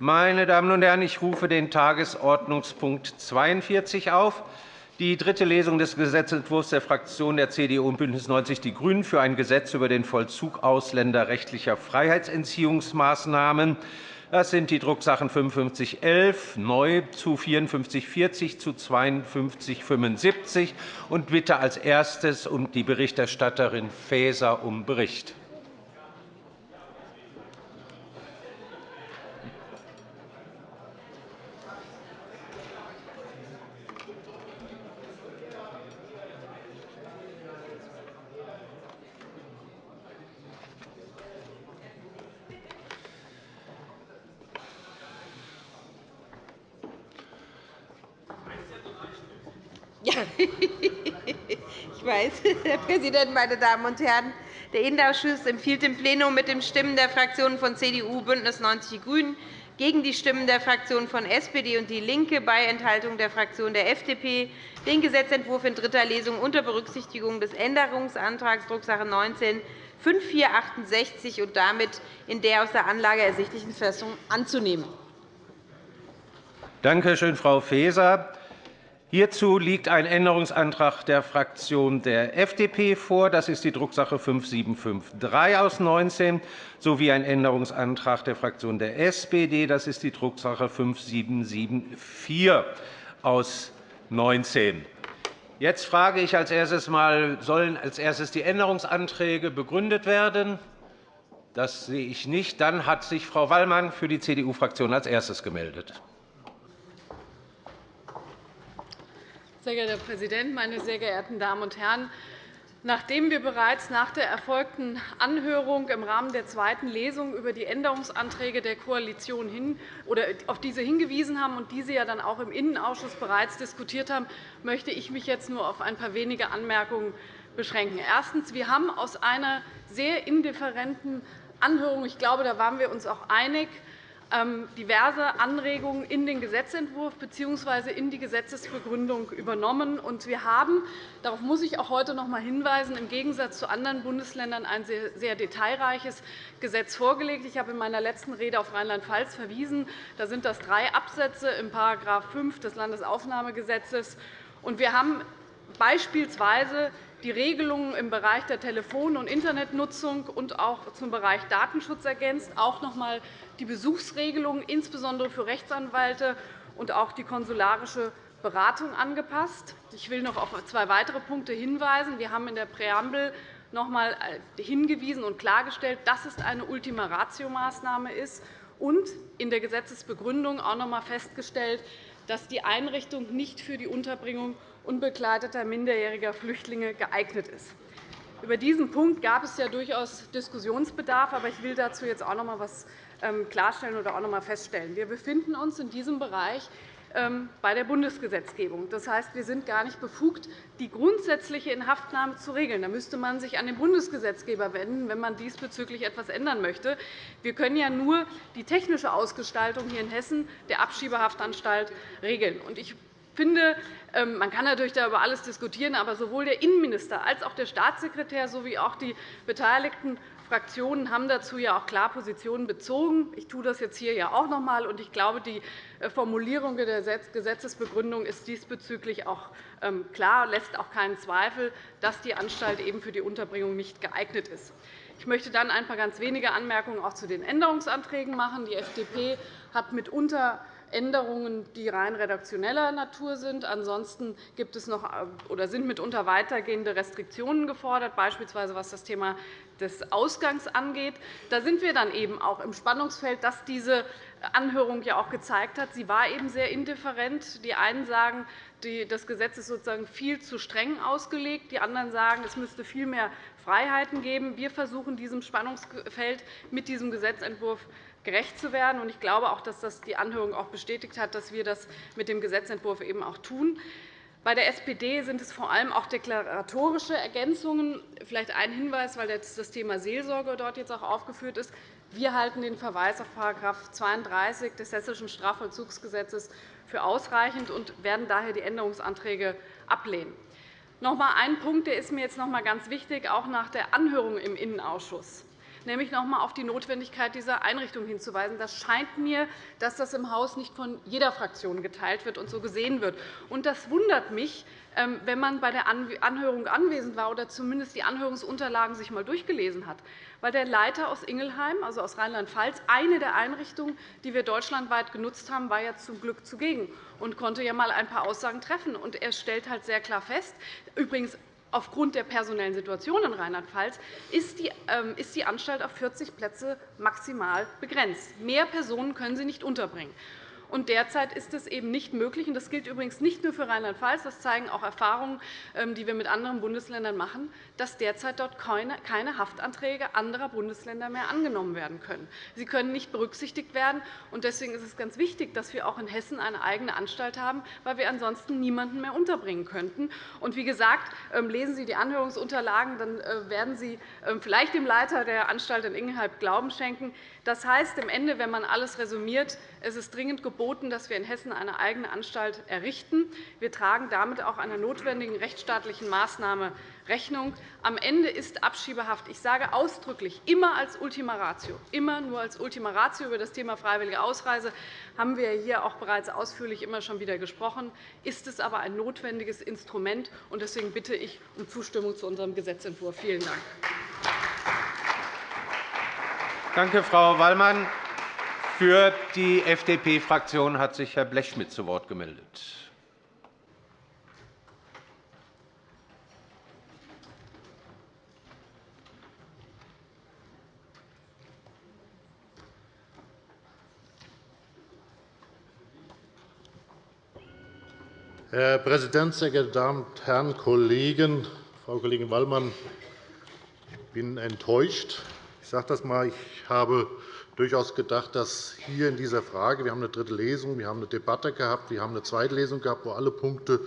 Meine Damen und Herren, ich rufe den Tagesordnungspunkt 42 auf. Die dritte Lesung des Gesetzentwurfs der Fraktionen der CDU und BÜNDNIS 90 die GRÜNEN für ein Gesetz über den Vollzug ausländerrechtlicher Freiheitsentziehungsmaßnahmen. Das sind die Drucksachen 5511 neu zu 5440 zu 5275 und bitte als erstes um die Berichterstatterin Faeser um Bericht. Ich weiß, Herr Präsident, meine Damen und Herren! Der Innenausschuss empfiehlt dem Plenum mit den Stimmen der Fraktionen von CDU, BÜNDNIS 90 die GRÜNEN gegen die Stimmen der Fraktionen von SPD und DIE LINKE bei Enthaltung der Fraktion der FDP den Gesetzentwurf in dritter Lesung unter Berücksichtigung des Änderungsantrags Drucksache 19 5468 und damit in der aus der Anlage ersichtlichen Fassung anzunehmen. Danke schön, Frau Faeser. Hierzu liegt ein Änderungsantrag der Fraktion der FDP vor. Das ist die Drucksache 5753 aus 19 sowie ein Änderungsantrag der Fraktion der SPD. Das ist die Drucksache 5774 aus 19. Jetzt frage ich als erstes mal, sollen als erstes die Änderungsanträge begründet werden? Das sehe ich nicht. Dann hat sich Frau Wallmann für die CDU-Fraktion als erstes gemeldet. Sehr geehrter Herr Präsident, meine sehr geehrten Damen und Herren! Nachdem wir bereits nach der erfolgten Anhörung im Rahmen der zweiten Lesung über die Änderungsanträge der Koalition hin, oder auf diese hingewiesen haben und diese ja dann auch im Innenausschuss bereits diskutiert haben, möchte ich mich jetzt nur auf ein paar wenige Anmerkungen beschränken. Erstens. Wir haben aus einer sehr indifferenten Anhörung, ich glaube, da waren wir uns auch einig, diverse Anregungen in den Gesetzentwurf bzw. in die Gesetzesbegründung übernommen. Wir haben, darauf muss ich auch heute noch einmal hinweisen, im Gegensatz zu anderen Bundesländern ein sehr detailreiches Gesetz vorgelegt. Ich habe in meiner letzten Rede auf Rheinland-Pfalz verwiesen. Da sind das drei Absätze im § 5 des Landesaufnahmegesetzes. Wir haben beispielsweise die Regelungen im Bereich der Telefon- und Internetnutzung und auch zum Bereich Datenschutz ergänzt, auch noch einmal die Besuchsregelungen insbesondere für Rechtsanwälte und auch die konsularische Beratung angepasst. Ich will noch auf zwei weitere Punkte hinweisen. Wir haben in der Präambel noch einmal äh, hingewiesen und klargestellt, dass es eine Ultima-Ratio-Maßnahme ist und in der Gesetzesbegründung auch noch einmal festgestellt, dass die Einrichtung nicht für die Unterbringung unbegleiteter minderjähriger Flüchtlinge geeignet ist. Über diesen Punkt gab es ja durchaus Diskussionsbedarf, aber ich will dazu jetzt auch noch einmal etwas ähm, klarstellen oder auch noch einmal feststellen. Wir befinden uns in diesem Bereich ähm, bei der Bundesgesetzgebung. Das heißt, wir sind gar nicht befugt, die grundsätzliche Inhaftnahme zu regeln. Da müsste man sich an den Bundesgesetzgeber wenden, wenn man diesbezüglich etwas ändern möchte. Wir können ja nur die technische Ausgestaltung hier in Hessen der Abschiebehaftanstalt regeln. Ich finde, ähm, man kann natürlich über alles diskutieren, aber sowohl der Innenminister als auch der Staatssekretär sowie auch die beteiligten Fraktionen haben dazu ja auch klar Positionen bezogen. Ich tue das jetzt hier ja auch noch einmal. Ich glaube, die äh, Formulierung der Gesetzesbegründung ist diesbezüglich auch ähm, klar, lässt auch keinen Zweifel, dass die Anstalt eben für die Unterbringung nicht geeignet ist. Ich möchte dann ein paar ganz wenige Anmerkungen auch zu den Änderungsanträgen machen. Die FDP hat mitunter Änderungen, die rein redaktioneller Natur sind. Ansonsten gibt es noch, oder sind mitunter weitergehende Restriktionen gefordert, beispielsweise was das Thema des Ausgangs angeht. Da sind wir dann eben auch im Spannungsfeld, das diese Anhörung ja auch gezeigt hat. Sie war eben sehr indifferent. Die einen sagen, das Gesetz ist sozusagen viel zu streng ausgelegt. Die anderen sagen, es müsste viel mehr Freiheiten geben. Wir versuchen, diesem Spannungsfeld mit diesem Gesetzentwurf gerecht zu werden. Ich glaube auch, dass das die Anhörung auch bestätigt hat, dass wir das mit dem Gesetzentwurf eben auch tun. Bei der SPD sind es vor allem auch deklaratorische Ergänzungen. Vielleicht ein Hinweis, weil das Thema Seelsorge dort jetzt auch aufgeführt ist. Wir halten den Verweis auf § 32 des Hessischen Strafvollzugsgesetzes für ausreichend und werden daher die Änderungsanträge ablehnen. Noch einmal ein Punkt, der ist mir jetzt noch einmal ganz wichtig, auch nach der Anhörung im Innenausschuss. Nämlich noch einmal auf die Notwendigkeit dieser Einrichtung hinzuweisen. Das scheint mir, dass das im Haus nicht von jeder Fraktion geteilt wird und so gesehen wird. Das wundert mich, ähm, wenn man bei der Anhörung anwesend war oder zumindest die Anhörungsunterlagen sich einmal durchgelesen hat. Weil der Leiter aus Ingelheim, also aus Rheinland-Pfalz, eine der Einrichtungen, die wir deutschlandweit genutzt haben, war ja zum Glück zugegen und konnte ja einmal ein paar Aussagen treffen. Er stellt halt sehr klar fest, übrigens aufgrund der personellen Situation in Rheinland-Pfalz ist ähm, die Anstalt auf 40 Plätze maximal begrenzt. Mehr Personen können sie nicht unterbringen. Und derzeit ist es eben nicht möglich. Das gilt übrigens nicht nur für Rheinland-Pfalz. Das zeigen auch Erfahrungen, ähm, die wir mit anderen Bundesländern machen, dass derzeit dort keine Haftanträge anderer Bundesländer mehr angenommen werden können. Sie können nicht berücksichtigt werden. Deswegen ist es ganz wichtig, dass wir auch in Hessen eine eigene Anstalt haben, weil wir ansonsten niemanden mehr unterbringen könnten. Und wie gesagt, ähm, lesen Sie die Anhörungsunterlagen, dann äh, werden Sie ähm, vielleicht dem Leiter der Anstalt in Ingelheim Glauben schenken. Das heißt am Ende, wenn man alles resümiert, es ist dringend geboten, dass wir in Hessen eine eigene Anstalt errichten. Wir tragen damit auch einer notwendigen rechtsstaatlichen Maßnahme Rechnung. Am Ende ist Abschiebehaft, ich sage ausdrücklich, immer als Ultima Ratio, immer nur als Ultima Ratio über das Thema freiwillige Ausreise haben wir hier auch bereits ausführlich immer schon wieder gesprochen, ist es aber ein notwendiges Instrument. Deswegen bitte ich um Zustimmung zu unserem Gesetzentwurf. Vielen Dank. Danke, Frau Wallmann. Für die FDP-Fraktion hat sich Herr Blechschmidt zu Wort gemeldet. Herr Präsident, sehr geehrte Damen und Herren Kollegen! Frau Kollegin Wallmann, ich bin enttäuscht. Ich sage das einmal. Ich habe durchaus gedacht, dass hier in dieser Frage – wir haben eine dritte Lesung, wir haben eine Debatte gehabt, wir haben eine zweite Lesung gehabt, wo alle Punkte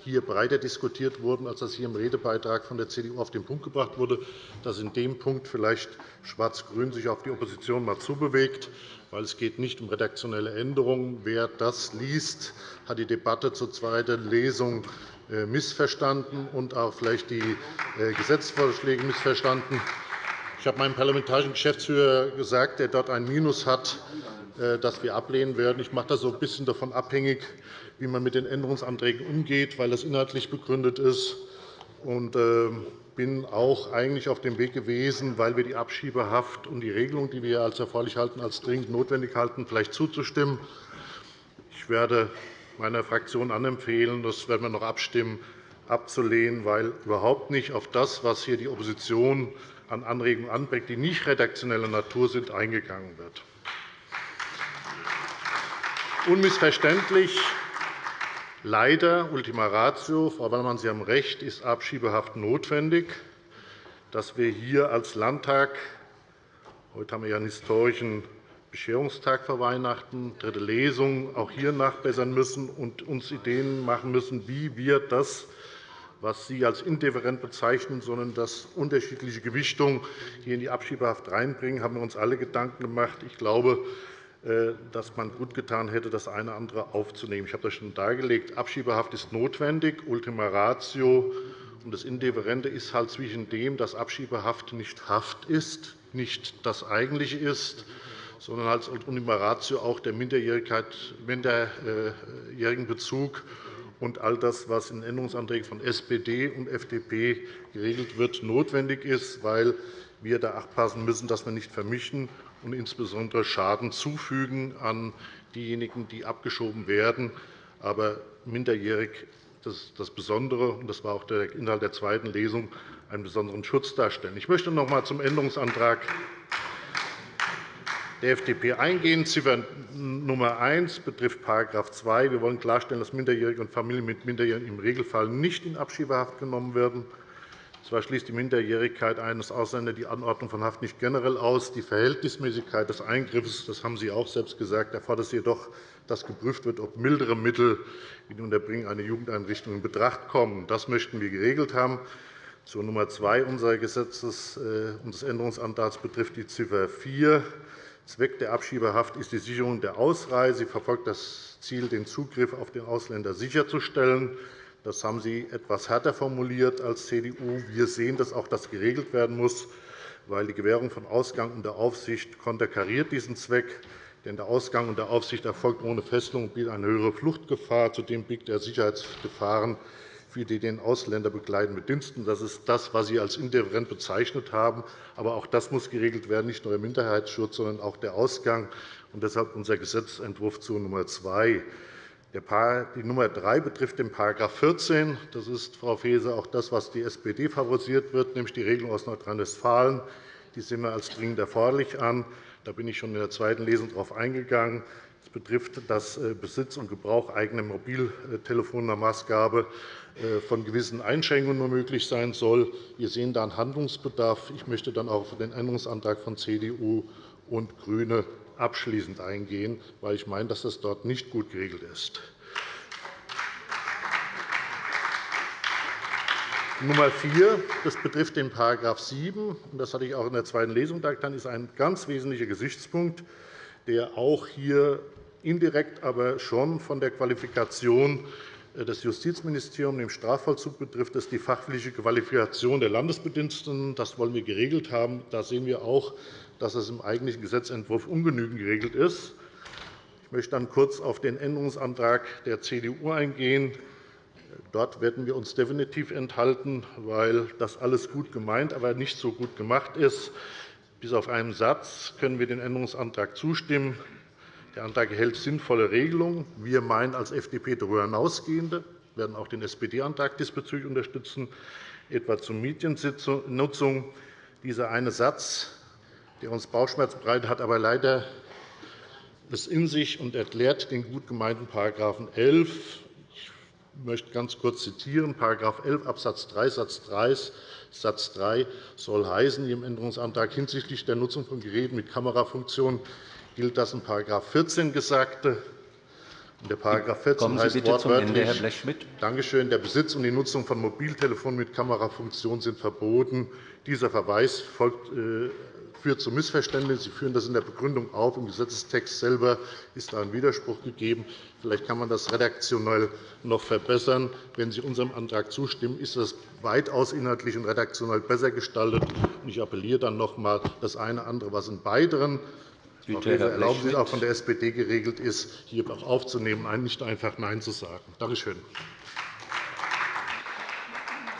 hier breiter diskutiert wurden, als das hier im Redebeitrag von der CDU auf den Punkt gebracht wurde, dass in dem Punkt vielleicht Schwarz-Grün sich auf die Opposition mal zubewegt, weil es geht nicht um redaktionelle Änderungen. Wer das liest, hat die Debatte zur zweiten Lesung äh, missverstanden und auch vielleicht die äh, Gesetzesvorschläge missverstanden. Ich habe meinem parlamentarischen Geschäftsführer gesagt, der dort ein Minus hat, äh, das wir ablehnen werden. Ich mache das so ein bisschen davon abhängig, wie man mit den Änderungsanträgen umgeht, weil das inhaltlich begründet ist. Und ähm, bin auch eigentlich auf dem Weg gewesen, weil wir die Abschiebehaft und die Regelung, die wir als erforderlich halten, als dringend notwendig halten, vielleicht zuzustimmen. Ich werde meiner Fraktion anempfehlen, das werden wir noch abstimmen, abzulehnen, weil überhaupt nicht auf das, was hier die Opposition an Anregungen anbringt, die nicht redaktioneller Natur sind, eingegangen wird. Unmissverständlich Leider, Ultima Ratio, Frau Wallmann, Sie haben recht, ist Abschiebehaft notwendig. Dass wir hier als Landtag – heute haben wir ja einen historischen Bescherungstag vor Weihnachten, dritte Lesung – auch hier nachbessern müssen und uns Ideen machen müssen, wie wir das was Sie als indifferent bezeichnen, sondern das unterschiedliche Gewichtung hier in die Abschiebehaft reinbringen, haben wir uns alle Gedanken gemacht. Ich glaube, äh, dass man gut getan hätte, das eine oder andere aufzunehmen. Ich habe das schon dargelegt. Abschiebehaft ist notwendig. Ultima Ratio und das Indifferente ist halt zwischen dem, dass Abschiebehaft nicht Haft ist, nicht das Eigentliche ist, sondern als Ultima Ratio auch der minderjährigen Bezug und all das, was in Änderungsanträgen von SPD und FDP geregelt wird, notwendig ist, weil wir da achtpassen müssen, dass wir nicht vermischen und insbesondere Schaden zufügen an diejenigen, die abgeschoben werden, aber minderjährig das das Besondere, und das war auch der Inhalt der zweiten Lesung, einen besonderen Schutz darstellen. Ich möchte noch einmal zum Änderungsantrag der FDP eingehen. Ziffer Nummer 1 betrifft § 2. Wir wollen klarstellen, dass Minderjährige und Familien mit Minderjährigen im Regelfall nicht in Abschiebehaft genommen werden. Zwar schließt die Minderjährigkeit eines Ausländers die Anordnung von Haft nicht generell aus. Die Verhältnismäßigkeit des Eingriffs, das haben Sie auch selbst gesagt, erfordert jedoch, dass geprüft wird, ob mildere Mittel wie die Unterbringung einer Jugendeinrichtung in Betracht kommen. Das möchten wir geregelt haben. Zur Nummer 2 unseres Gesetzes, äh, unseres Änderungsantrags betrifft die Ziffer 4. Zweck der Abschiebehaft ist die Sicherung der Ausreise. Sie verfolgt das Ziel, den Zugriff auf den Ausländer sicherzustellen. Das haben Sie etwas härter formuliert als CDU. Wir sehen, dass auch das geregelt werden muss, weil die Gewährung von Ausgang unter Aufsicht konterkariert diesen Zweck. Denn der Ausgang unter Aufsicht erfolgt ohne Fesselung und bietet eine höhere Fluchtgefahr. Zudem biegt er Sicherheitsgefahren für die den Ausländer begleitenden Diensten. Das ist das, was Sie als indifferent bezeichnet haben. Aber auch das muss geregelt werden, nicht nur der Minderheitsschutz, sondern auch der Ausgang. Und deshalb unser Gesetzentwurf zu Nummer 2. Die Nummer 3 betrifft den § 14. Das ist, Frau Faeser, auch das, was die SPD favorisiert wird, nämlich die Regelung aus Nordrhein-Westfalen. Die sehen wir als dringend erforderlich an. Da bin ich schon in der zweiten Lesung darauf eingegangen. Es betrifft dass äh, Besitz und Gebrauch eigener Mobiltelefonmaßgabe äh, von gewissen Einschränkungen nur möglich sein soll. Wir sehen da einen Handlungsbedarf. Ich möchte dann auch auf den Änderungsantrag von CDU und GRÜNE abschließend eingehen, weil ich meine, dass das dort nicht gut geregelt ist. Nummer 4 das betrifft den § 7. Das hatte ich auch in der zweiten Lesung dargetan. Das ist ein ganz wesentlicher Gesichtspunkt, der auch hier indirekt, aber schon von der Qualifikation des Justizministeriums im Strafvollzug betrifft. Ist die fachliche Qualifikation der Landesbediensteten. Das wollen wir geregelt haben. Da sehen wir auch, dass es im eigentlichen Gesetzentwurf ungenügend geregelt ist. Ich möchte dann kurz auf den Änderungsantrag der CDU eingehen. Dort werden wir uns definitiv enthalten, weil das alles gut gemeint, aber nicht so gut gemacht ist. Bis auf einen Satz können wir dem Änderungsantrag zustimmen. Der Antrag enthält sinnvolle Regelungen. Wir meinen als FDP darüber hinausgehende. Werden auch den SPD-Antrag diesbezüglich unterstützen, etwa zur Mediennutzung. Dieser eine Satz der uns Bauchschmerzen bereitet, hat aber leider es in sich und erklärt den gut gemeinten § 11. Ich möchte ganz kurz zitieren. § 11 Abs. 3 Satz 3 Satz 3 soll heißen, wie im Änderungsantrag hinsichtlich der Nutzung von Geräten mit Kamerafunktion gilt das in § 14 Gesagte. Der § 14 Kommen Sie heißt bitte wortwörtlich, zum Ende, Herr Blechschmidt. Dankeschön. Der Besitz und die Nutzung von Mobiltelefonen mit Kamerafunktion sind verboten. Dieser Verweis folgt äh, führt zu Missverständnissen. Sie führen das in der Begründung auf. Im Gesetzestext selber ist da ein Widerspruch gegeben. Vielleicht kann man das redaktionell noch verbessern. Wenn Sie unserem Antrag zustimmen, ist das weitaus inhaltlich und redaktionell besser gestaltet. Ich appelliere dann noch einmal, das eine oder andere, was in beideren Bitte, erlauben Sie es auch von der SPD geregelt ist, hier auch aufzunehmen, nicht einfach Nein zu sagen. Danke schön.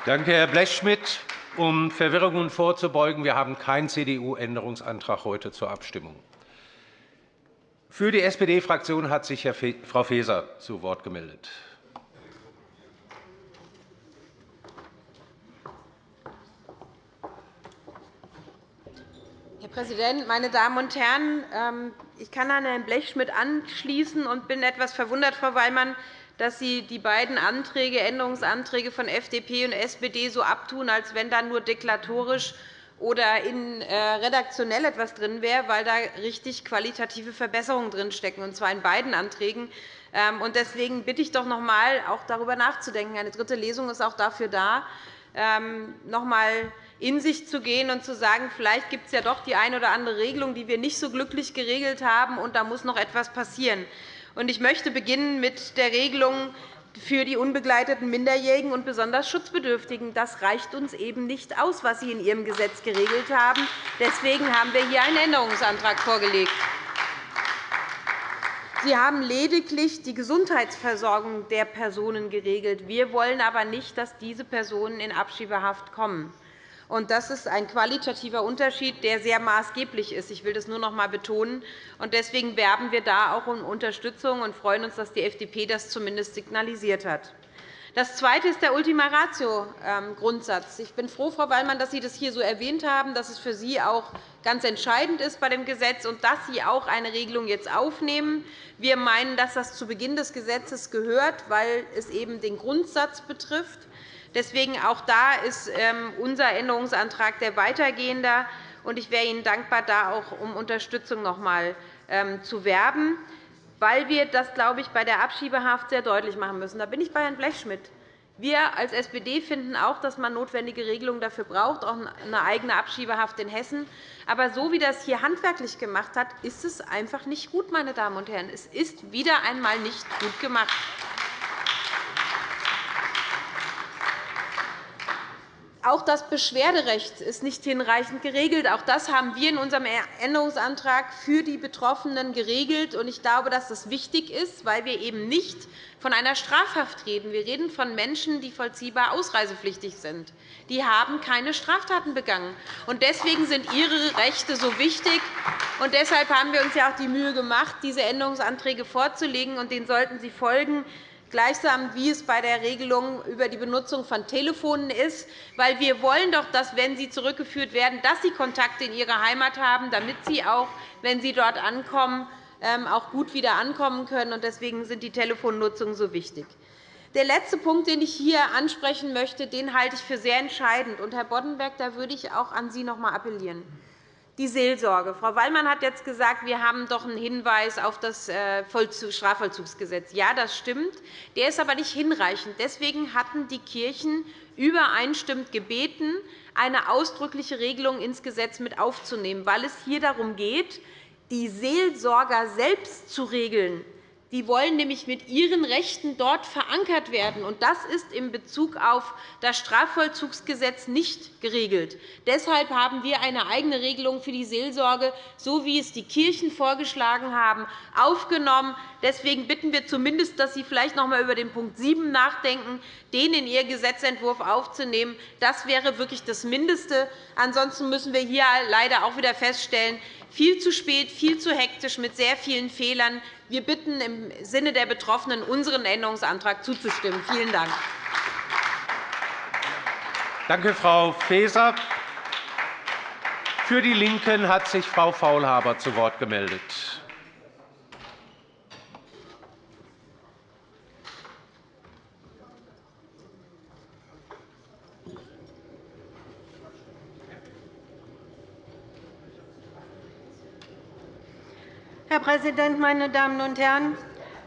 Danke, Herr Blechschmidt. Um Verwirrungen vorzubeugen, wir haben keinen CDU-Änderungsantrag heute zur Abstimmung. Für die SPD-Fraktion hat sich Frau Faeser zu Wort gemeldet. Herr Präsident, meine Damen und Herren! Ähm, ich kann an Herrn Blechschmidt anschließen und bin etwas verwundert, Frau Weymann, dass Sie die beiden Anträge, Änderungsanträge von FDP und SPD so abtun, als wenn da nur deklaratorisch oder in äh, redaktionell etwas drin wäre, weil da richtig qualitative Verbesserungen drinstecken, und zwar in beiden Anträgen. Ähm, deswegen bitte ich doch noch einmal, auch darüber nachzudenken. Eine dritte Lesung ist auch dafür da, ähm, noch einmal in sich zu gehen und zu sagen, vielleicht gibt es ja doch die eine oder andere Regelung, die wir nicht so glücklich geregelt haben, und da muss noch etwas passieren. Ich möchte beginnen mit der Regelung für die unbegleiteten Minderjährigen und besonders Schutzbedürftigen. Das reicht uns eben nicht aus, was Sie in Ihrem Gesetz geregelt haben. Deswegen haben wir hier einen Änderungsantrag vorgelegt. Sie haben lediglich die Gesundheitsversorgung der Personen geregelt. Wir wollen aber nicht, dass diese Personen in Abschiebehaft kommen. Das ist ein qualitativer Unterschied, der sehr maßgeblich ist. Ich will das nur noch einmal betonen. Deswegen werben wir da auch um Unterstützung und freuen uns, dass die FDP das zumindest signalisiert hat. Das Zweite ist der Ultima Ratio-Grundsatz. Ich bin froh, Frau Wallmann, dass Sie das hier so erwähnt haben, dass es für Sie auch ganz entscheidend ist bei dem Gesetz und dass Sie auch eine Regelung jetzt aufnehmen. Wir meinen, dass das zu Beginn des Gesetzes gehört, weil es eben den Grundsatz betrifft. Deswegen auch da ist ähm, unser Änderungsantrag der weitergehender. Ich wäre Ihnen dankbar, da auch um Unterstützung noch einmal ähm, zu werben, weil wir das, glaube ich, bei der Abschiebehaft sehr deutlich machen müssen. Da bin ich bei Herrn Blechschmidt. Wir als SPD finden auch, dass man notwendige Regelungen dafür braucht, auch eine eigene Abschiebehaft in Hessen. Aber so wie das hier handwerklich gemacht hat, ist es einfach nicht gut, meine Damen und Herren. Es ist wieder einmal nicht gut gemacht. Auch das Beschwerderecht ist nicht hinreichend geregelt. Auch das haben wir in unserem Änderungsantrag für die Betroffenen geregelt. Ich glaube, dass das wichtig ist, weil wir eben nicht von einer Strafhaft reden. Wir reden von Menschen, die vollziehbar ausreisepflichtig sind. Die haben keine Straftaten begangen. Deswegen sind ihre Rechte so wichtig. Und deshalb haben wir uns ja auch die Mühe gemacht, diese Änderungsanträge vorzulegen. Und denen sollten Sie folgen gleichsam wie es bei der Regelung über die Benutzung von Telefonen ist. Weil wir wollen doch, dass, wenn sie zurückgeführt werden, dass sie Kontakte in ihre Heimat haben, damit sie auch, wenn sie dort ankommen, ähm, auch gut wieder ankommen können. Deswegen sind die Telefonnutzungen so wichtig. Der letzte Punkt, den ich hier ansprechen möchte, den halte ich für sehr entscheidend. Herr Boddenberg, da würde ich auch an Sie noch einmal appellieren die Seelsorge. Frau Wallmann hat jetzt gesagt, wir haben doch einen Hinweis auf das äh, Strafvollzugsgesetz. Ja, das stimmt. Der ist aber nicht hinreichend. Deswegen hatten die Kirchen übereinstimmend gebeten, eine ausdrückliche Regelung ins Gesetz mit aufzunehmen, weil es hier darum geht, die Seelsorger selbst zu regeln, die wollen nämlich mit ihren Rechten dort verankert werden. Und das ist in Bezug auf das Strafvollzugsgesetz nicht geregelt. Deshalb haben wir eine eigene Regelung für die Seelsorge, so wie es die Kirchen vorgeschlagen haben, aufgenommen. Deswegen bitten wir zumindest, dass Sie vielleicht noch einmal über den Punkt 7 nachdenken, den in Ihr Gesetzentwurf aufzunehmen. Das wäre wirklich das Mindeste. Ansonsten müssen wir hier leider auch wieder feststellen, viel zu spät, viel zu hektisch mit sehr vielen Fehlern. Wir bitten im Sinne der Betroffenen, unseren Änderungsantrag zuzustimmen. Vielen Dank. Danke, Frau Faeser. Für die LINKEN hat sich Frau Faulhaber zu Wort gemeldet. Präsident, meine Damen und Herren!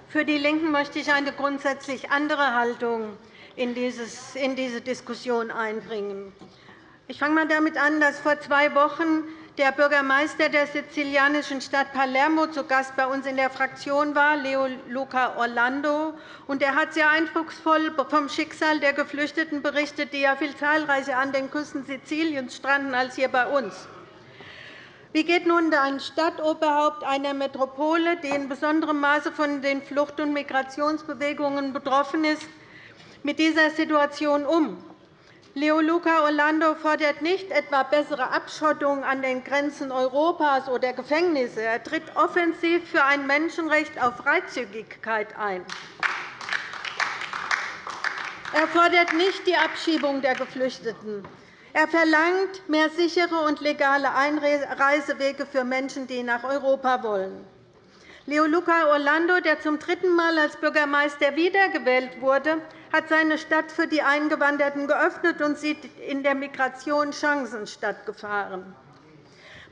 Für die LINKEN möchte ich eine grundsätzlich andere Haltung in diese Diskussion einbringen. Ich fange einmal damit an, dass vor zwei Wochen der Bürgermeister der sizilianischen Stadt Palermo zu Gast bei uns in der Fraktion war, Leo Luca Orlando. Er hat sehr eindrucksvoll vom Schicksal der Geflüchteten berichtet, die ja viel zahlreicher an den Küsten Siziliens stranden als hier bei uns. Wie geht nun ein Stadtoberhaupt einer Metropole, die in besonderem Maße von den Flucht- und Migrationsbewegungen betroffen ist, mit dieser Situation um? Leo Luca Orlando fordert nicht etwa bessere Abschottung an den Grenzen Europas oder Gefängnisse. Er tritt offensiv für ein Menschenrecht auf Freizügigkeit ein. Er fordert nicht die Abschiebung der Geflüchteten. Er verlangt mehr sichere und legale Einreisewege für Menschen, die nach Europa wollen. Leo Luca Orlando, der zum dritten Mal als Bürgermeister wiedergewählt wurde, hat seine Stadt für die Eingewanderten geöffnet und sieht in der Migration Chancen statt Gefahren.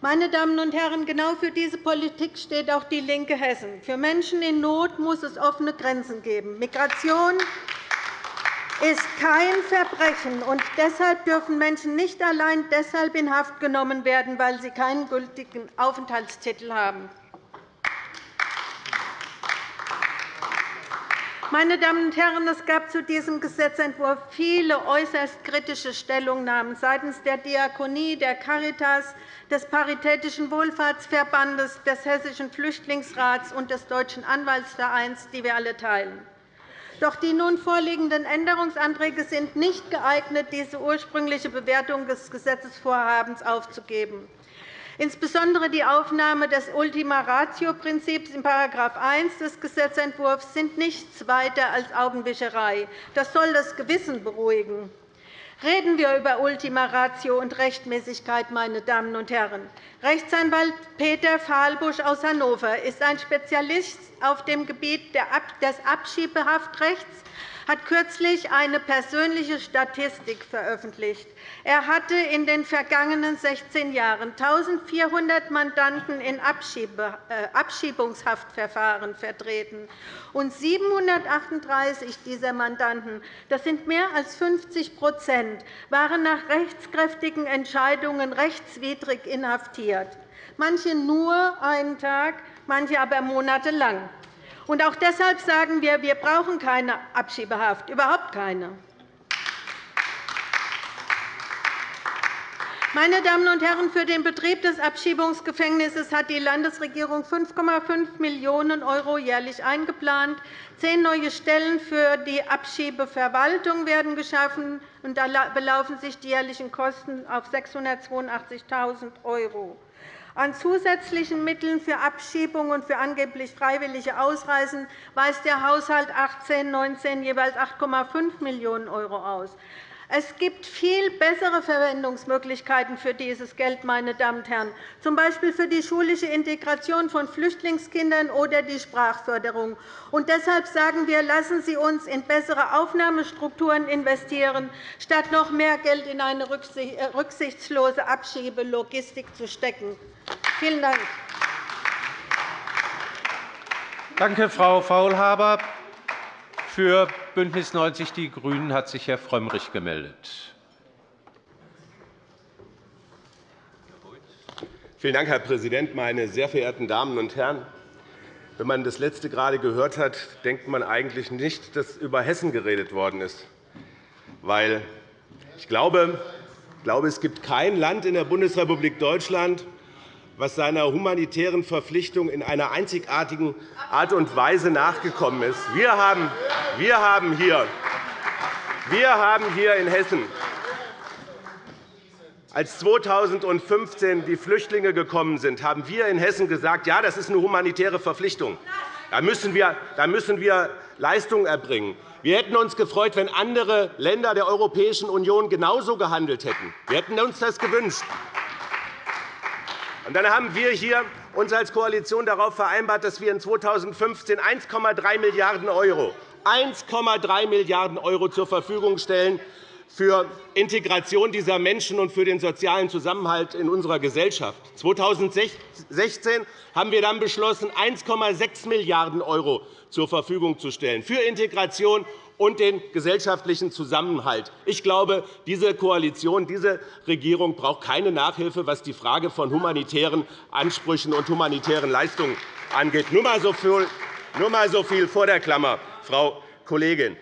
Meine Damen und Herren, genau für diese Politik steht auch DIE LINKE Hessen. Für Menschen in Not muss es offene Grenzen geben. Migration ist kein Verbrechen, und deshalb dürfen Menschen nicht allein deshalb in Haft genommen werden, weil sie keinen gültigen Aufenthaltstitel haben. Meine Damen und Herren, es gab zu diesem Gesetzentwurf viele äußerst kritische Stellungnahmen seitens der Diakonie, der Caritas, des Paritätischen Wohlfahrtsverbandes, des Hessischen Flüchtlingsrats und des Deutschen Anwaltsvereins, die wir alle teilen. Doch die nun vorliegenden Änderungsanträge sind nicht geeignet, diese ursprüngliche Bewertung des Gesetzesvorhabens aufzugeben. Insbesondere die Aufnahme des Ultima Ratio-Prinzips in § 1 des Gesetzentwurfs sind nichts weiter als Augenwischerei. Das soll das Gewissen beruhigen. Reden wir über Ultima Ratio und Rechtmäßigkeit, meine Damen und Herren. Rechtsanwalt Peter Fahlbusch aus Hannover ist ein Spezialist auf dem Gebiet des Abschiebehaftrechts hat kürzlich eine persönliche Statistik veröffentlicht. Er hatte in den vergangenen 16 Jahren 1.400 Mandanten in äh, Abschiebungshaftverfahren vertreten. Und 738 dieser Mandanten, das sind mehr als 50% waren nach rechtskräftigen Entscheidungen rechtswidrig inhaftiert, manche nur einen Tag, manche aber monatelang. Und auch deshalb sagen wir, wir brauchen keine Abschiebehaft, überhaupt keine. Meine Damen und Herren, für den Betrieb des Abschiebungsgefängnisses hat die Landesregierung 5,5 Millionen € jährlich eingeplant. Zehn neue Stellen für die Abschiebeverwaltung werden geschaffen, und da belaufen sich die jährlichen Kosten auf 682.000 €. An zusätzlichen Mitteln für Abschiebung und für angeblich freiwillige Ausreisen weist der Haushalt 2018-19 jeweils 8,5 Millionen € aus. Es gibt viel bessere Verwendungsmöglichkeiten für dieses Geld, meine Damen und Herren, z. B. für die schulische Integration von Flüchtlingskindern oder die Sprachförderung. Und deshalb sagen wir, lassen Sie uns in bessere Aufnahmestrukturen investieren, statt noch mehr Geld in eine äh, rücksichtslose Abschiebelogistik zu stecken. Vielen Dank. Danke, Frau Faulhaber. Für BÜNDNIS 90 die GRÜNEN hat sich Herr Frömmrich gemeldet. Vielen Dank, Herr Präsident, meine sehr verehrten Damen und Herren! Wenn man das letzte gerade gehört hat, denkt man eigentlich nicht, dass über Hessen geredet worden ist. Weil ich glaube, es gibt kein Land in der Bundesrepublik Deutschland, was seiner humanitären Verpflichtung in einer einzigartigen Art und Weise nachgekommen ist. Wir haben, wir haben, hier, wir haben hier in Hessen als 2015 die Flüchtlinge gekommen sind, haben wir in Hessen gesagt, ja, das ist eine humanitäre Verpflichtung. Da müssen wir, da müssen wir Leistungen erbringen. Wir hätten uns gefreut, wenn andere Länder der Europäischen Union genauso gehandelt hätten. Wir hätten uns das gewünscht. Und dann haben wir hier uns als Koalition darauf vereinbart, dass wir in 2015 1,3 Milliarden € 1,3 Milliarden € zur Verfügung stellen für Integration dieser Menschen und für den sozialen Zusammenhalt in unserer Gesellschaft. 2016 haben wir dann beschlossen, 1,6 Milliarden € zur Verfügung zu stellen für Integration und den gesellschaftlichen Zusammenhalt. Ich glaube, diese Koalition, diese Regierung braucht keine Nachhilfe, was die Frage von humanitären Ansprüchen und humanitären Leistungen angeht. Nur einmal so viel vor der Klammer, Frau Kollegin.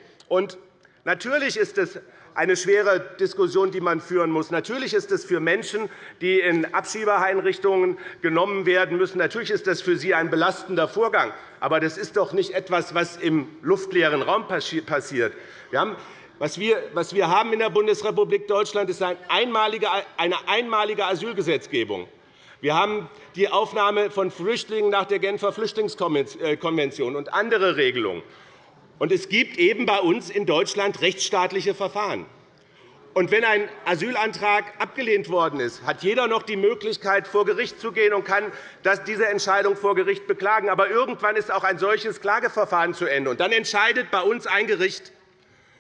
Natürlich ist es eine schwere Diskussion, die man führen muss. Natürlich ist es für Menschen, die in Abschiebeeinrichtungen genommen werden müssen, natürlich ist das für sie ein belastender Vorgang. Aber das ist doch nicht etwas, was im luftleeren Raum passiert. Was wir haben in der Bundesrepublik Deutschland ist eine einmalige Asylgesetzgebung. Wir haben die Aufnahme von Flüchtlingen nach der Genfer Flüchtlingskonvention und andere Regelungen. Und es gibt eben bei uns in Deutschland rechtsstaatliche Verfahren. Und wenn ein Asylantrag abgelehnt worden ist, hat jeder noch die Möglichkeit, vor Gericht zu gehen und kann diese Entscheidung vor Gericht beklagen. Aber irgendwann ist auch ein solches Klageverfahren zu Ende. Und dann entscheidet bei uns ein Gericht.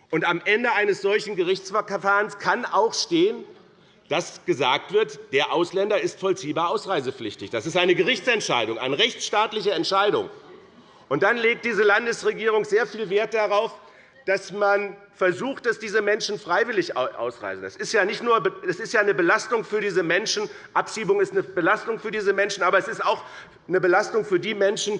Und am Ende eines solchen Gerichtsverfahrens kann auch stehen, dass gesagt wird, der Ausländer ist vollziehbar ausreisepflichtig. Das ist eine Gerichtsentscheidung, eine rechtsstaatliche Entscheidung. Und dann legt diese Landesregierung sehr viel Wert darauf, dass man versucht, dass diese Menschen freiwillig ausreisen. Das ist ja, nicht nur, das ist ja eine Belastung für diese Menschen. Abschiebung ist eine Belastung für diese Menschen, aber es ist auch eine Belastung für die Menschen,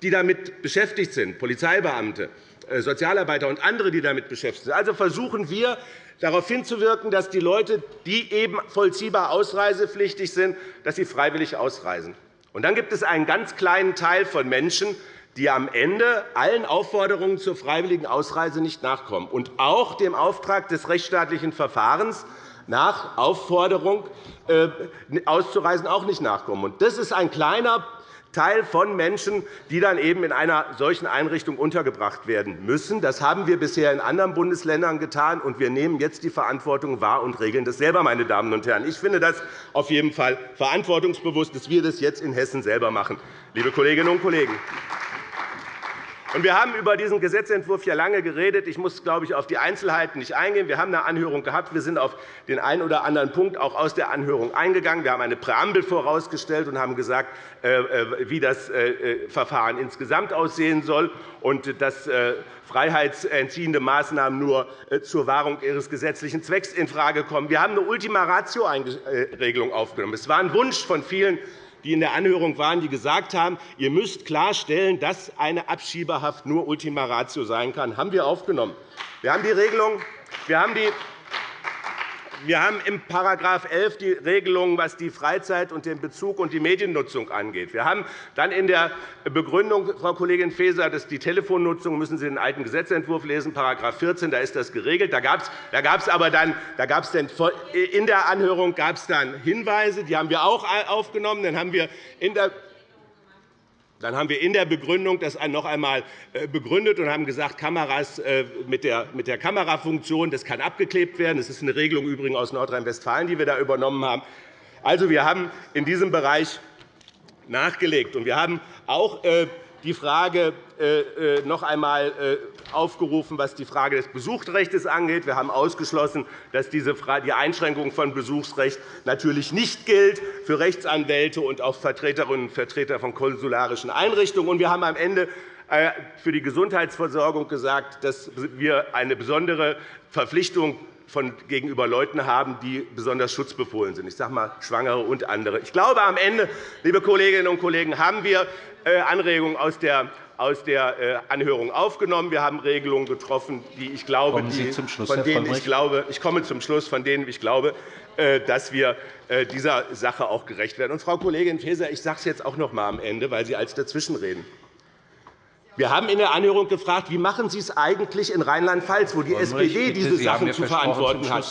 die damit beschäftigt sind, Polizeibeamte, äh, Sozialarbeiter und andere, die damit beschäftigt sind. Also versuchen wir, darauf hinzuwirken, dass die Leute, die eben vollziehbar ausreisepflichtig sind, dass sie freiwillig ausreisen. Und dann gibt es einen ganz kleinen Teil von Menschen, die am Ende allen Aufforderungen zur freiwilligen Ausreise nicht nachkommen und auch dem Auftrag des rechtsstaatlichen Verfahrens nach Aufforderung äh, auszureisen auch nicht nachkommen. Das ist ein kleiner Teil von Menschen, die dann eben in einer solchen Einrichtung untergebracht werden müssen. Das haben wir bisher in anderen Bundesländern getan, und wir nehmen jetzt die Verantwortung wahr und regeln das selber. Meine Damen und Herren. Ich finde das auf jeden Fall verantwortungsbewusst, dass wir das jetzt in Hessen selber machen, liebe Kolleginnen und Kollegen. Wir haben über diesen Gesetzentwurf ja lange geredet. Ich muss, glaube ich, auf die Einzelheiten nicht eingehen. Wir haben eine Anhörung gehabt. Wir sind auf den einen oder anderen Punkt auch aus der Anhörung eingegangen. Wir haben eine Präambel vorausgestellt und haben gesagt, äh, äh, wie das äh, Verfahren insgesamt aussehen soll und dass freiheitsentziehende Maßnahmen nur zur Wahrung ihres gesetzlichen Zwecks infrage kommen. Wir haben eine Ultima-Ratio-Regelung aufgenommen. Es war ein Wunsch von vielen die in der Anhörung waren, die gesagt haben, ihr müsst klarstellen, dass eine Abschiebehaft nur Ultima Ratio sein kann. Haben wir aufgenommen. Wir haben die Regelung, wir haben die wir haben im § 11 die Regelung, was die Freizeit und den Bezug und die Mediennutzung angeht. Wir haben dann in der Begründung, Frau Kollegin Faeser, dass die Telefonnutzung müssen Sie den alten Gesetzentwurf lesen, § 14, da ist das geregelt. Da gab es aber dann, da gab dann in der Anhörung gab es dann Hinweise, die haben wir auch aufgenommen. Dann haben wir in der dann haben wir in der Begründung das noch einmal äh, begründet und haben gesagt, Kameras äh, mit der Kamerafunktion das kann abgeklebt werden. Das ist eine Regelung übrigens aus Nordrhein-Westfalen, die wir da übernommen haben. Also, wir haben in diesem Bereich nachgelegt. Wir haben auch äh, die Frage äh, äh, noch einmal äh, aufgerufen, was die Frage des Besuchsrechts angeht. Wir haben ausgeschlossen, dass die Einschränkung von Besuchsrecht natürlich nicht gilt für Rechtsanwälte und auch Vertreterinnen und Vertreter von konsularischen Einrichtungen. Wir haben am Ende für die Gesundheitsversorgung gesagt, dass wir eine besondere Verpflichtung von gegenüber Leuten haben, die besonders schutzbefohlen sind. Ich sage mal Schwangere und andere. Ich glaube, am Ende, liebe Kolleginnen und Kollegen, haben wir äh, Anregungen aus der aus der äh, Anhörung aufgenommen. Wir haben Regelungen getroffen, die ich glaube, die, von denen ich glaube, ich komme zum Schluss, von denen ich glaube, äh, dass wir dieser Sache auch gerecht werden. Und, Frau Kollegin Faeser, ich sage es jetzt auch noch einmal am Ende, weil Sie als dazwischenreden. Wir haben in der Anhörung gefragt, wie machen Sie es eigentlich in Rheinland-Pfalz, wo die SPD diese Sachen zu verantworten hat.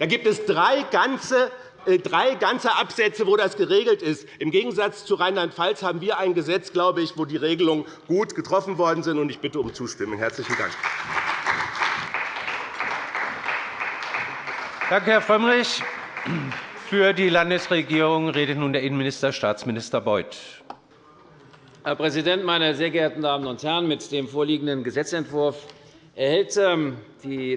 Da gibt es drei ganze äh, drei ganze Absätze, wo das geregelt ist. Im Gegensatz zu Rheinland-Pfalz haben wir ein Gesetz, glaube ich, wo die Regelungen gut getroffen worden sind. Ich bitte um Zustimmung. – Herzlichen Dank. Danke, Herr Frömmrich. Für die Landesregierung redet nun der Innenminister, Staatsminister Beuth. Herr Präsident, meine sehr geehrten Damen und Herren! Mit dem vorliegenden Gesetzentwurf erhält ähm,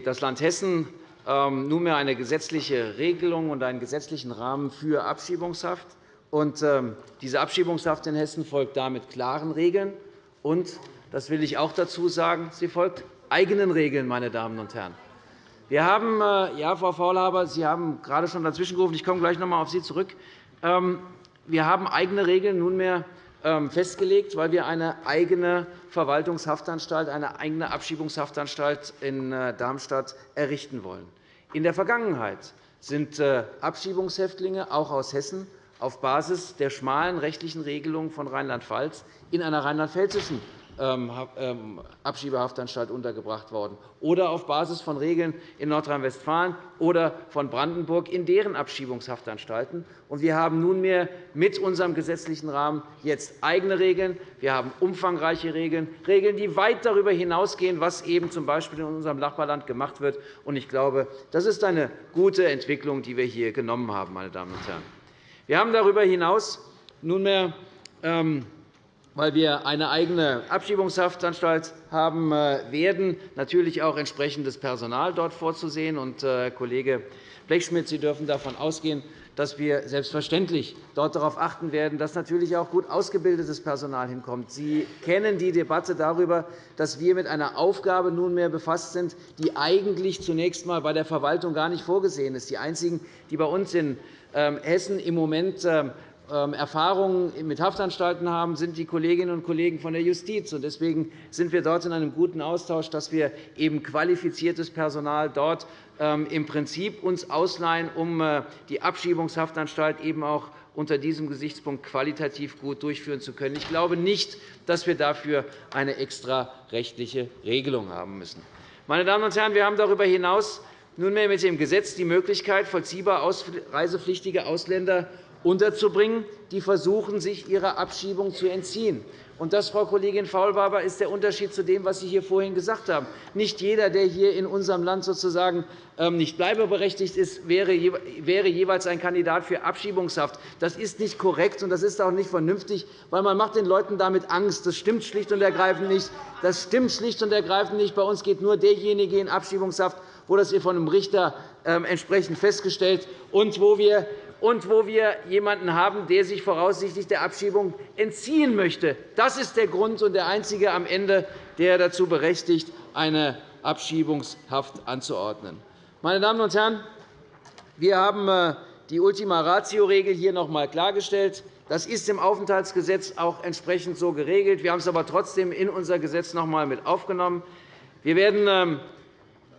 das Land Hessen ähm, nunmehr eine gesetzliche Regelung und einen gesetzlichen Rahmen für Abschiebungshaft. Ähm, diese Abschiebungshaft in Hessen folgt damit klaren Regeln. Und, das will ich auch dazu sagen, sie folgt eigenen Regeln. Meine Damen und Herren. Wir haben, äh, ja, Frau Faulhaber, Sie haben gerade schon dazwischen gerufen. Ich komme gleich noch einmal auf Sie zurück. Wir haben eigene Regeln nunmehr festgelegt, weil wir eine eigene Verwaltungshaftanstalt, eine eigene Abschiebungshaftanstalt in äh, Darmstadt errichten wollen. In der Vergangenheit sind äh, Abschiebungshäftlinge auch aus Hessen auf Basis der schmalen rechtlichen Regelungen von Rheinland-Pfalz in einer rheinland-pfälzischen ähm, ähm, Abschiebehaftanstalt untergebracht worden, oder auf Basis von Regeln in Nordrhein-Westfalen oder von Brandenburg in deren Abschiebungshaftanstalten. Wir haben nunmehr mit unserem gesetzlichen Rahmen jetzt eigene Regeln. Wir haben umfangreiche Regeln, Regeln, die weit darüber hinausgehen, was eben z. B. in unserem Nachbarland gemacht wird. Ich glaube, das ist eine gute Entwicklung, die wir hier genommen haben. Meine Damen und Herren. Wir haben darüber hinaus nunmehr ähm, weil wir eine eigene Abschiebungshaftanstalt haben äh, werden, natürlich auch entsprechendes Personal dort vorzusehen. Und, äh, Kollege Blechschmidt, Sie dürfen davon ausgehen, dass wir selbstverständlich dort darauf achten werden, dass natürlich auch gut ausgebildetes Personal hinkommt. Sie kennen die Debatte darüber, dass wir mit einer Aufgabe nunmehr befasst sind, die eigentlich zunächst einmal bei der Verwaltung gar nicht vorgesehen ist. Die einzigen, die bei uns in ähm, Hessen im Moment ähm, Erfahrungen mit Haftanstalten haben, sind die Kolleginnen und Kollegen von der Justiz. Deswegen sind wir dort in einem guten Austausch, dass wir eben qualifiziertes Personal dort ähm, im Prinzip uns ausleihen, um äh, die Abschiebungshaftanstalt eben auch unter diesem Gesichtspunkt qualitativ gut durchführen zu können. Ich glaube nicht, dass wir dafür eine extra rechtliche Regelung haben müssen. Meine Damen und Herren, wir haben darüber hinaus nunmehr mit dem Gesetz die Möglichkeit, vollziehbar reisepflichtige Ausländer unterzubringen, die versuchen, sich ihrer Abschiebung zu entziehen. Und das, Frau Kollegin Faulhaber, ist der Unterschied zu dem, was Sie hier vorhin gesagt haben. Nicht jeder, der hier in unserem Land sozusagen ähm, nicht bleibeberechtigt ist, wäre jeweils ein Kandidat für Abschiebungshaft. Das ist nicht korrekt, und das ist auch nicht vernünftig, weil man macht den Leuten damit Angst. Das stimmt schlicht und ergreifend nicht. Das stimmt schlicht und ergreifend nicht. Bei uns geht nur derjenige in Abschiebungshaft, wo das von einem Richter ähm, entsprechend festgestellt und wo wir und wo wir jemanden haben, der sich voraussichtlich der Abschiebung entziehen möchte. Das ist der Grund und der einzige am Ende, der dazu berechtigt, eine Abschiebungshaft anzuordnen. Meine Damen und Herren, wir haben äh, die Ultima Ratio-Regel hier noch einmal klargestellt. Das ist im Aufenthaltsgesetz auch entsprechend so geregelt. Wir haben es aber trotzdem in unser Gesetz noch einmal mit aufgenommen. Wir werden ähm,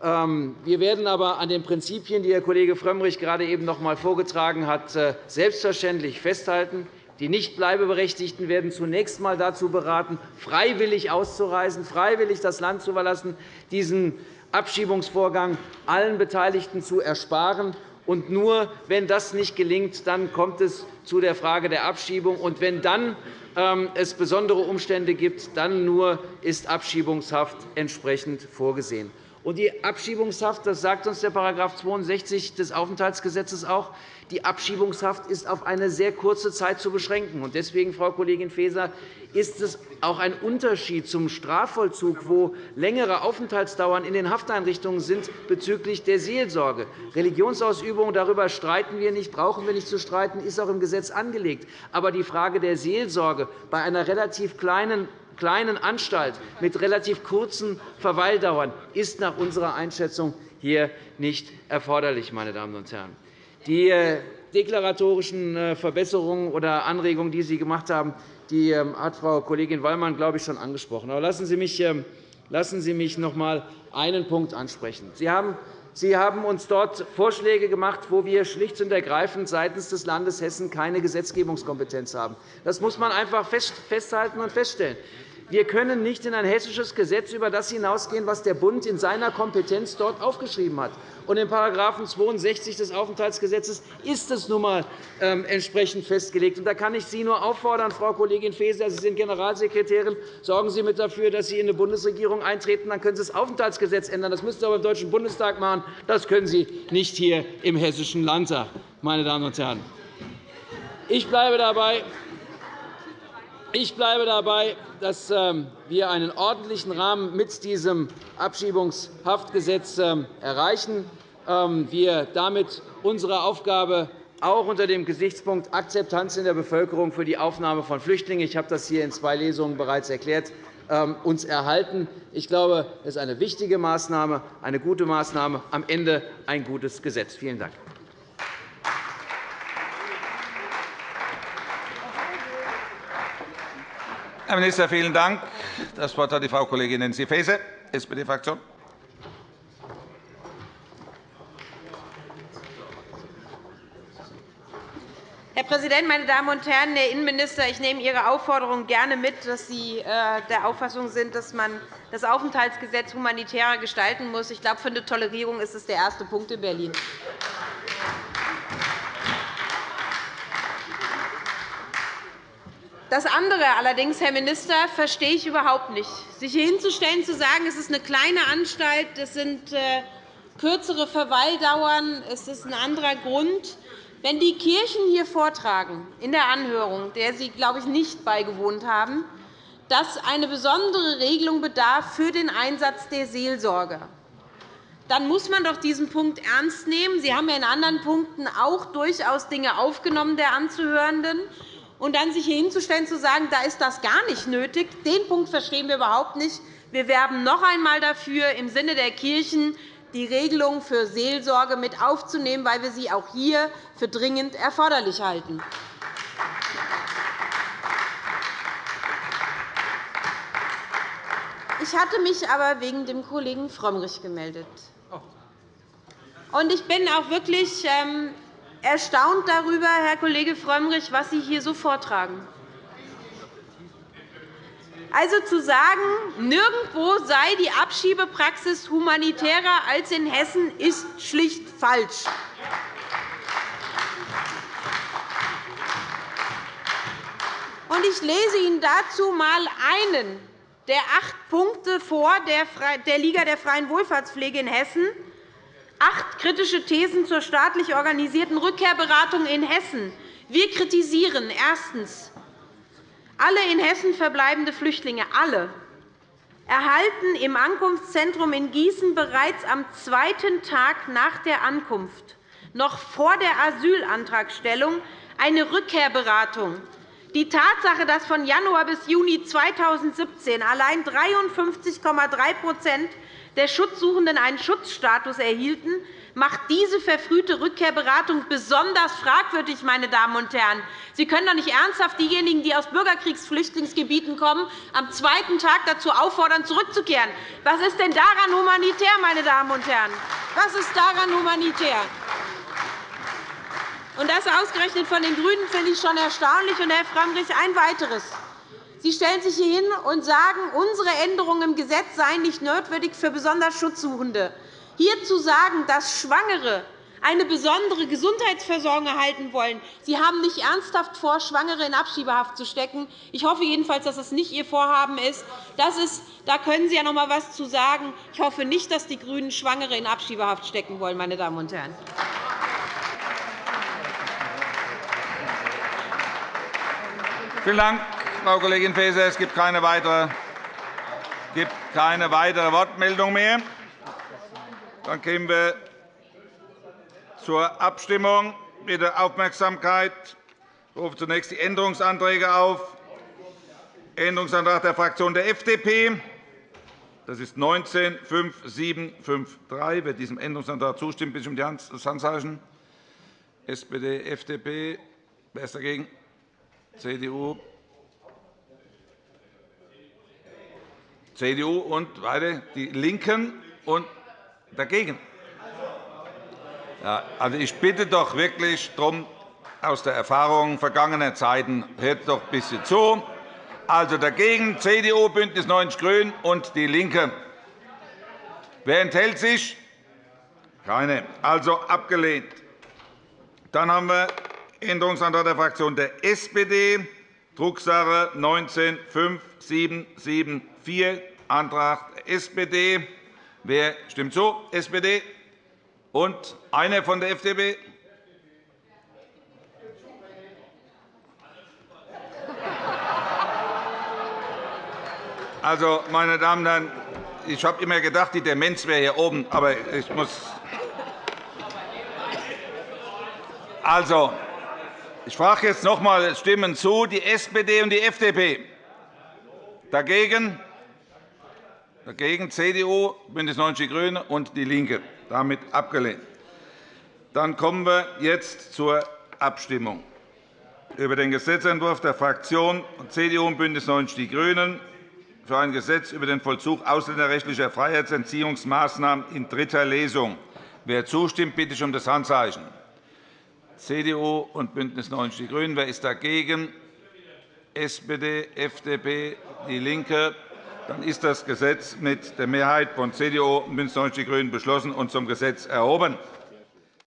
wir werden aber an den Prinzipien, die Herr Kollege Frömmrich gerade eben noch einmal vorgetragen hat, äh, selbstverständlich festhalten. Die Nichtbleibeberechtigten werden zunächst einmal dazu beraten, freiwillig auszureisen, freiwillig das Land zu verlassen, diesen Abschiebungsvorgang allen Beteiligten zu ersparen. Und nur wenn das nicht gelingt, dann kommt es zu der Frage der Abschiebung. Und wenn dann ähm, es besondere Umstände gibt, dann nur ist Abschiebungshaft entsprechend vorgesehen. Die Abschiebungshaft, das sagt uns der § 62 des Aufenthaltsgesetzes auch, die Abschiebungshaft ist auf eine sehr kurze Zeit zu beschränken. Deswegen, Frau Kollegin Faeser, ist es auch ein Unterschied zum Strafvollzug, wo längere Aufenthaltsdauern in den Hafteinrichtungen sind bezüglich der Seelsorge. Religionsausübung, darüber streiten wir nicht, brauchen wir nicht zu streiten, ist auch im Gesetz angelegt. Aber die Frage der Seelsorge bei einer relativ kleinen kleinen Anstalt mit relativ kurzen Verweildauern ist nach unserer Einschätzung hier nicht erforderlich. Meine Damen und Herren. Die äh, deklaratorischen äh, Verbesserungen oder Anregungen, die Sie gemacht haben, die ähm, hat Frau Kollegin Wallmann, glaube ich, schon angesprochen. Aber lassen Sie mich, ähm, lassen Sie mich noch einmal einen Punkt ansprechen. Sie haben Sie haben uns dort Vorschläge gemacht, wo wir schlicht und ergreifend seitens des Landes Hessen keine Gesetzgebungskompetenz haben. Das muss man einfach festhalten und feststellen. Wir können nicht in ein hessisches Gesetz über das hinausgehen, was der Bund in seiner Kompetenz dort aufgeschrieben hat. Und in § 62 des Aufenthaltsgesetzes ist es nun einmal ähm, entsprechend festgelegt. Da kann ich Sie nur auffordern, Frau Kollegin Faeser, Sie sind Generalsekretärin, sorgen Sie mit dafür, dass Sie in eine Bundesregierung eintreten. Dann können Sie das Aufenthaltsgesetz ändern. Das müssen Sie aber im Deutschen Bundestag machen. Das können Sie nicht hier im Hessischen Landtag. Meine Damen und Herren. Ich bleibe dabei, ich bleibe dabei, dass ähm, wir einen ordentlichen Rahmen mit diesem Abschiebungshaftgesetz ähm, erreichen. Ähm, wir damit unsere Aufgabe auch unter dem Gesichtspunkt Akzeptanz in der Bevölkerung für die Aufnahme von Flüchtlingen – ich habe das hier in zwei Lesungen bereits erklärt – uns erhalten. Ich glaube, das ist eine wichtige Maßnahme, eine gute Maßnahme, am Ende ein gutes Gesetz. Vielen Dank. Herr Minister, vielen Dank. Das Wort hat die Frau Kollegin Nancy Faeser, SPD-Fraktion. Herr Präsident, meine Damen und Herren! Herr Innenminister, ich nehme Ihre Aufforderung gerne mit, dass Sie äh, der Auffassung sind, dass man das Aufenthaltsgesetz humanitärer gestalten muss. Ich glaube, für eine Tolerierung ist es der erste Punkt in Berlin. Das andere allerdings, Herr Minister, verstehe ich überhaupt nicht. Sich hier hinzustellen, zu sagen, es ist eine kleine Anstalt, es sind äh, kürzere Verweildauern, es ist ein anderer Grund. Wenn die Kirchen hier vortragen, in der Anhörung, der Sie, glaube ich, nicht beigewohnt haben, dass eine besondere Regelung bedarf für den Einsatz der Seelsorge, dann muss man doch diesen Punkt ernst nehmen. Sie haben ja in anderen Punkten auch durchaus Dinge aufgenommen der Anzuhörenden und dann sich hier hinzustellen und zu sagen, da ist das gar nicht nötig, den Punkt verstehen wir überhaupt nicht. Wir werben noch einmal dafür, im Sinne der Kirchen die Regelung für Seelsorge mit aufzunehmen, weil wir sie auch hier für dringend erforderlich halten. Ich hatte mich aber wegen dem Kollegen Frömmrich gemeldet. Ich bin auch wirklich ähm, erstaunt darüber, Herr Kollege Frömmrich, was Sie hier so vortragen. Also zu sagen, nirgendwo sei die Abschiebepraxis humanitärer als in Hessen, ist schlicht falsch. Ich lese Ihnen dazu einmal einen der acht Punkte vor der Liga der freien Wohlfahrtspflege in Hessen Acht kritische Thesen zur staatlich organisierten Rückkehrberatung in Hessen. Wir kritisieren erstens. Alle in Hessen verbleibende Flüchtlinge alle erhalten im Ankunftszentrum in Gießen bereits am zweiten Tag nach der Ankunft, noch vor der Asylantragstellung, eine Rückkehrberatung. Die Tatsache, dass von Januar bis Juni 2017 allein 53,3 der Schutzsuchenden einen Schutzstatus erhielten, macht diese verfrühte Rückkehrberatung besonders fragwürdig. Meine Damen und Herren. Sie können doch nicht ernsthaft diejenigen, die aus Bürgerkriegsflüchtlingsgebieten kommen, am zweiten Tag dazu auffordern, zurückzukehren. Was ist denn daran humanitär, meine Damen und Herren? Was ist daran humanitär? Und das ausgerechnet von den GRÜNEN finde ich schon erstaunlich. Und, Herr Frömmrich, ein weiteres. Sie stellen sich hier hin und sagen, unsere Änderungen im Gesetz seien nicht notwendig für besonders Schutzsuchende. Hier zu sagen, dass Schwangere eine besondere Gesundheitsversorgung erhalten wollen. Sie haben nicht ernsthaft vor, Schwangere in Abschiebehaft zu stecken. Ich hoffe jedenfalls, dass das nicht Ihr Vorhaben ist. Das ist da können Sie ja noch einmal etwas zu sagen. Ich hoffe nicht, dass die GRÜNEN Schwangere in Abschiebehaft stecken wollen. Meine Damen und Herren. Vielen Dank, Frau Kollegin Faeser. Es gibt keine weitere, gibt keine weitere Wortmeldung mehr. Dann kommen wir zur Abstimmung. Bitte Aufmerksamkeit. Ich rufe zunächst die Änderungsanträge auf. Änderungsantrag der Fraktion der FDP. Das ist 19 5753. Wer diesem Änderungsantrag zustimmt, bitte um das Handzeichen. SPD, FDP. Wer ist dagegen? CDU. CDU und weiter die LINKEN und dagegen. Ja, also ich bitte doch wirklich darum, aus der Erfahrung vergangener Zeiten, hört doch ein bisschen zu. Also dagegen CDU, BÜNDNIS 90 die GRÜNEN und DIE LINKE. Wer enthält sich? Keine. Also abgelehnt. Dann haben wir Änderungsantrag der Fraktion der SPD, Drucksache 19 5774, Antrag SPD. Wer stimmt zu? SPD. Und einer von der FDP? Also, meine Damen und Herren, ich habe immer gedacht, die Demenz wäre hier oben, aber ich muss. Also, ich frage jetzt noch einmal Stimmen zu, die SPD und die FDP. Dagegen? Dagegen CDU, BÜNDNIS 90 die GRÜNEN und DIE LINKE. Damit abgelehnt. Dann kommen wir jetzt zur Abstimmung über den Gesetzentwurf der Fraktionen CDU und BÜNDNIS 90 die GRÜNEN für ein Gesetz über den Vollzug ausländerrechtlicher Freiheitsentziehungsmaßnahmen in dritter Lesung. Wer zustimmt, bitte ich um das Handzeichen. CDU und BÜNDNIS 90 die GRÜNEN. Wer ist dagegen? SPD, FDP, DIE LINKE. Dann ist das Gesetz mit der Mehrheit von CDU und BÜNDNIS 90 die GRÜNEN beschlossen und zum Gesetz erhoben.